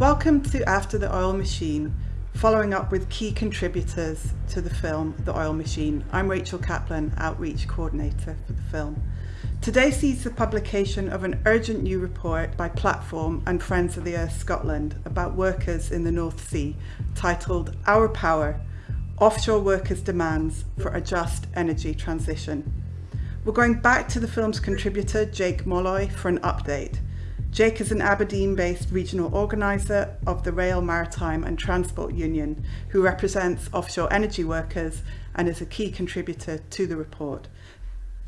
Welcome to After the Oil Machine, following up with key contributors to the film The Oil Machine. I'm Rachel Kaplan, Outreach Coordinator for the film. Today sees the publication of an urgent new report by Platform and Friends of the Earth Scotland about workers in the North Sea, titled Our Power, Offshore Workers' Demands for a Just Energy Transition. We're going back to the film's contributor, Jake Molloy, for an update. Jake is an Aberdeen-based regional organiser of the Rail, Maritime and Transport Union, who represents offshore energy workers and is a key contributor to the report.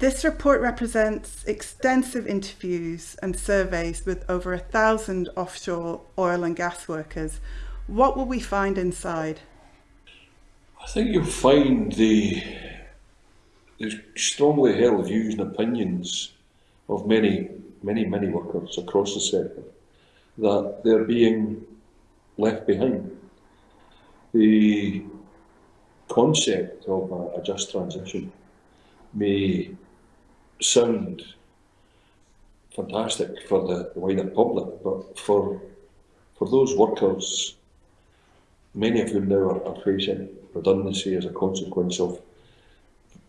This report represents extensive interviews and surveys with over a thousand offshore oil and gas workers. What will we find inside? I think you'll find the, the strongly held views and opinions of many many, many workers across the sector that they're being left behind. The concept of a, a just transition may sound fantastic for the, the wider public, but for for those workers, many of whom now are, are facing redundancy as a consequence of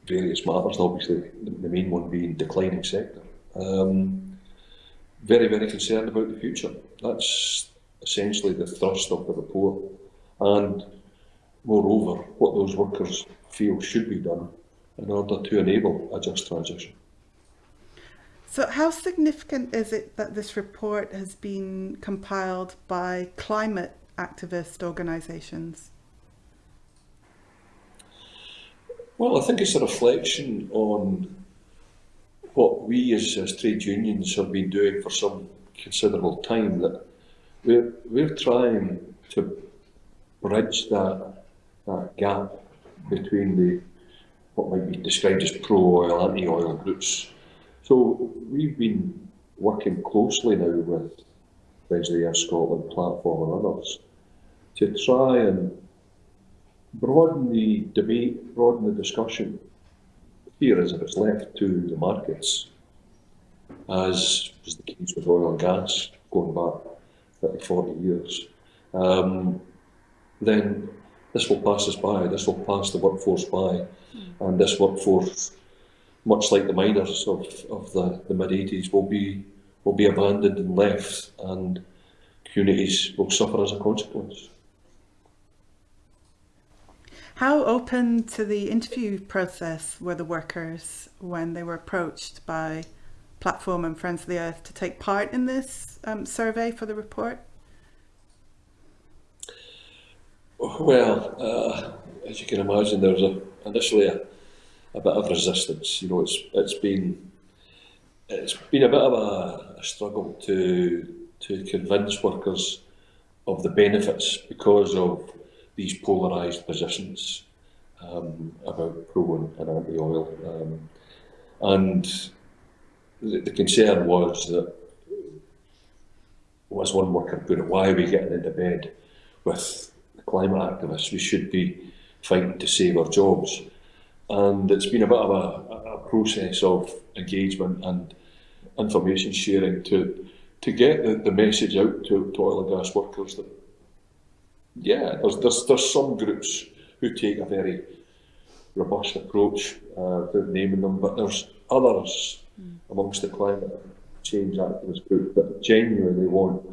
various matters, obviously the main one being declining sector. Um, very, very concerned about the future. That's essentially the thrust of the report. And moreover, what those workers feel should be done in order to enable a just transition. So how significant is it that this report has been compiled by climate activist organisations? Well, I think it's a reflection on what we as, as trade unions have been doing for some considerable time that we're, we're trying to bridge that, that gap between the what might be described as pro-oil, anti-oil groups. So we've been working closely now with Friends Scotland Platform and others to try and broaden the debate, broaden the discussion here as if it's left to the markets, as was the case with oil and gas going back 30, 40 years, um, then this will pass us by, this will pass the workforce by, and this workforce, much like the miners of, of the, the mid-80s, will be, will be abandoned and left, and communities will suffer as a consequence. How open to the interview process were the workers when they were approached by Platform and Friends of the Earth to take part in this um, survey for the report? Well, uh, as you can imagine, there was a, initially a, a bit of resistance. You know, it's it's been it's been a bit of a, a struggle to to convince workers of the benefits because of these polarised positions um, about pro and, anti-oil. Um, and the, the, concern was that, as one worker put it, why are we getting into bed with climate activists? We should be fighting to save our jobs. And it's been a bit of a, a process of engagement and information sharing to to get the, the message out to, to oil and gas workers that yeah, there's, there's, there's some groups who take a very robust approach uh, without naming them, but there's others mm. amongst the climate change activist group that genuinely want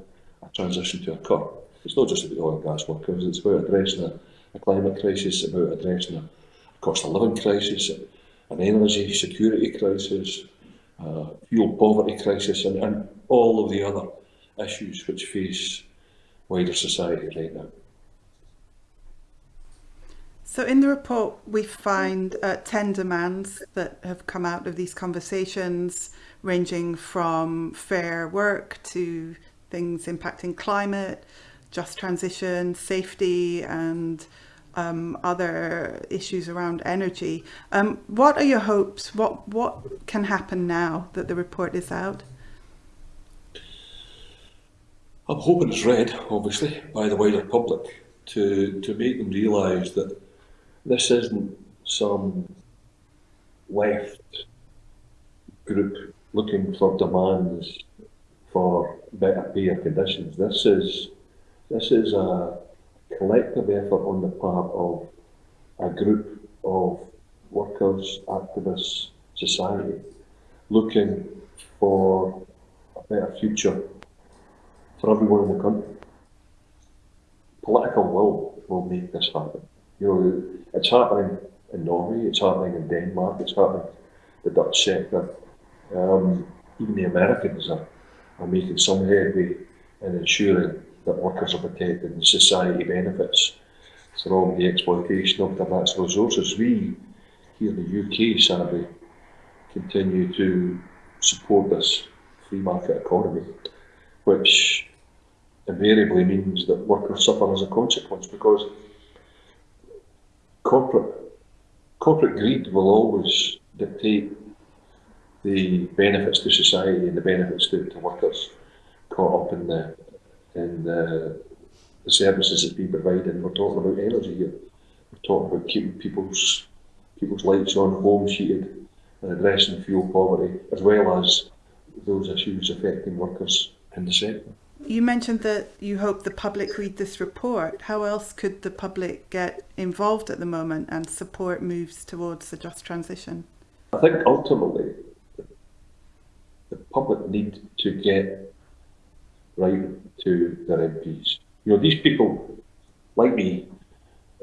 a transition to occur. It's not just about oil and gas workers, it's about addressing a, a climate crisis, about addressing a cost of living crisis, an energy security crisis, uh, fuel poverty crisis, and, and all of the other issues which face wider society right now. So in the report, we find uh, 10 demands that have come out of these conversations, ranging from fair work to things impacting climate, just transition, safety, and um, other issues around energy. Um, what are your hopes? What, what can happen now that the report is out? I'm hoping it's read, obviously, by the wider public to, to make them realise that this isn't some left group looking for demands for better pay or conditions. This is This is a collective effort on the part of a group of workers, activists, society, looking for a better future for everyone in the country. Political will will make this happen. You know, it's happening in Norway, it's happening in Denmark, it's happening in the Dutch sector. Um, even the Americans are, are making some headway in ensuring that workers are protected and society benefits from the exploitation of their natural resources. We, here in the UK, sadly, continue to support this free market economy, which invariably means that workers suffer as a consequence because corporate corporate greed will always dictate the benefits to society and the benefits to, to workers caught up in the in the, the services that we provide. And we're talking about energy here. We're talking about keeping people's people's lights on, homes heated, and addressing fuel poverty, as well as those issues affecting workers in the sector. You mentioned that you hope the public read this report. How else could the public get involved at the moment and support moves towards a just transition? I think ultimately the public need to get right to their MPs. You know, these people, like me,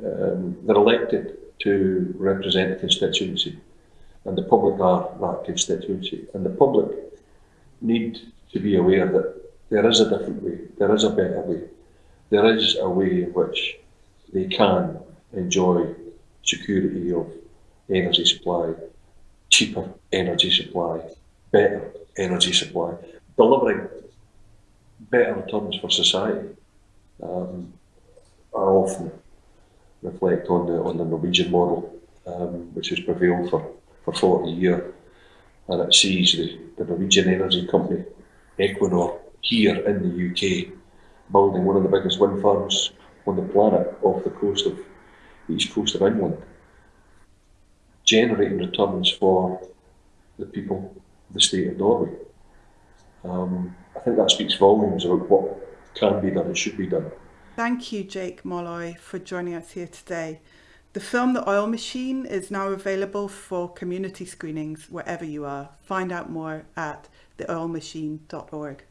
um, they're elected to represent a constituency, and the public are that constituency, and the public need to be aware that there is a different way, there is a better way, there is a way in which they can enjoy security of energy supply, cheaper energy supply, better energy supply, delivering better returns for society. Um, I often reflect on the on the Norwegian model, um, which has prevailed for, for 40 years, and it sees the, the Norwegian energy company, Equinor, here in the UK, building one of the biggest wind farms on the planet off the coast of the east coast of England, generating returns for the people of the state of Norway. Um, I think that speaks volumes about what can be done and should be done. Thank you, Jake Molloy, for joining us here today. The film The Oil Machine is now available for community screenings wherever you are. Find out more at theoilmachine.org.